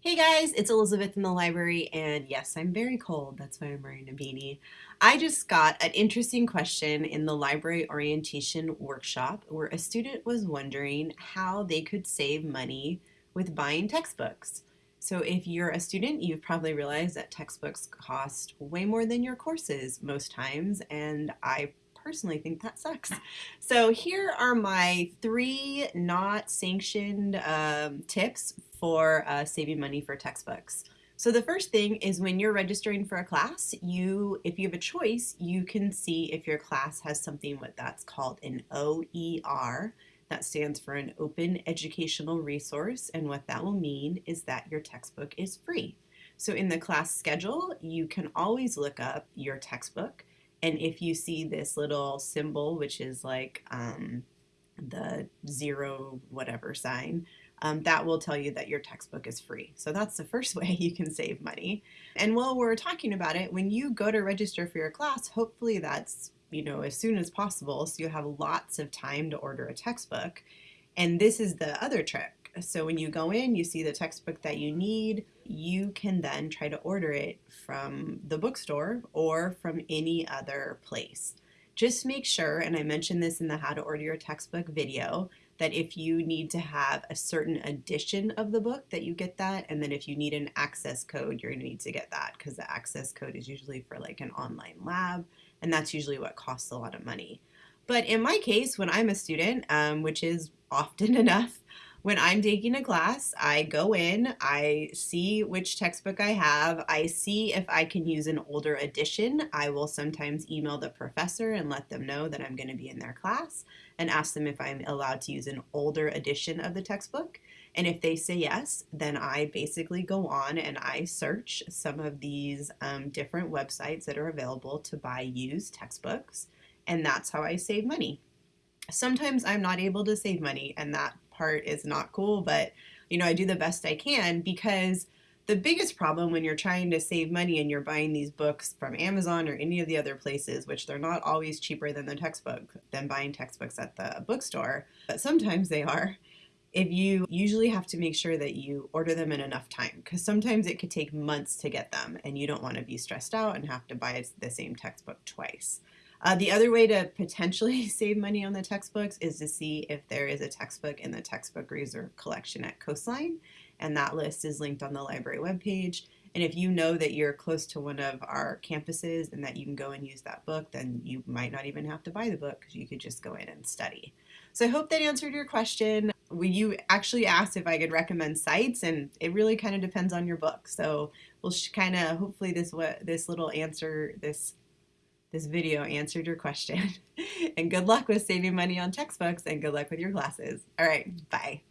Hey guys, it's Elizabeth in the library, and yes, I'm very cold. That's why I'm wearing a beanie. I just got an interesting question in the library orientation workshop where a student was wondering how they could save money with buying textbooks. So if you're a student, you've probably realized that textbooks cost way more than your courses most times, and I personally think that sucks. So here are my three not sanctioned um, tips for uh, saving money for textbooks. So the first thing is when you're registering for a class, you, if you have a choice, you can see if your class has something what that's called an OER. That stands for an Open Educational Resource, and what that will mean is that your textbook is free. So in the class schedule, you can always look up your textbook, and if you see this little symbol, which is like um, the zero whatever sign, um, that will tell you that your textbook is free. So that's the first way you can save money. And while we're talking about it, when you go to register for your class, hopefully that's you know as soon as possible so you have lots of time to order a textbook. And this is the other trick. So when you go in, you see the textbook that you need, you can then try to order it from the bookstore or from any other place. Just make sure, and I mentioned this in the how to order your textbook video, that if you need to have a certain edition of the book that you get that. And then if you need an access code you're going to need to get that because the access code is usually for like an online lab and that's usually what costs a lot of money. But in my case when i'm a student um, which is often enough when I'm taking a class, I go in, I see which textbook I have, I see if I can use an older edition. I will sometimes email the professor and let them know that I'm going to be in their class and ask them if I'm allowed to use an older edition of the textbook. And if they say yes, then I basically go on and I search some of these um, different websites that are available to buy used textbooks. And that's how I save money. Sometimes I'm not able to save money, and that part is not cool, but you know, I do the best I can because the biggest problem when you're trying to save money and you're buying these books from Amazon or any of the other places, which they're not always cheaper than the textbook, than buying textbooks at the bookstore, but sometimes they are. If you usually have to make sure that you order them in enough time, because sometimes it could take months to get them and you don't want to be stressed out and have to buy the same textbook twice. Uh, the other way to potentially save money on the textbooks is to see if there is a textbook in the textbook reserve collection at Coastline, and that list is linked on the library webpage. And if you know that you're close to one of our campuses and that you can go and use that book, then you might not even have to buy the book because you could just go in and study. So I hope that answered your question. You actually asked if I could recommend sites, and it really kind of depends on your book. So we'll kind of hopefully this this little answer this this video answered your question. and good luck with saving money on textbooks and good luck with your classes. All right, bye.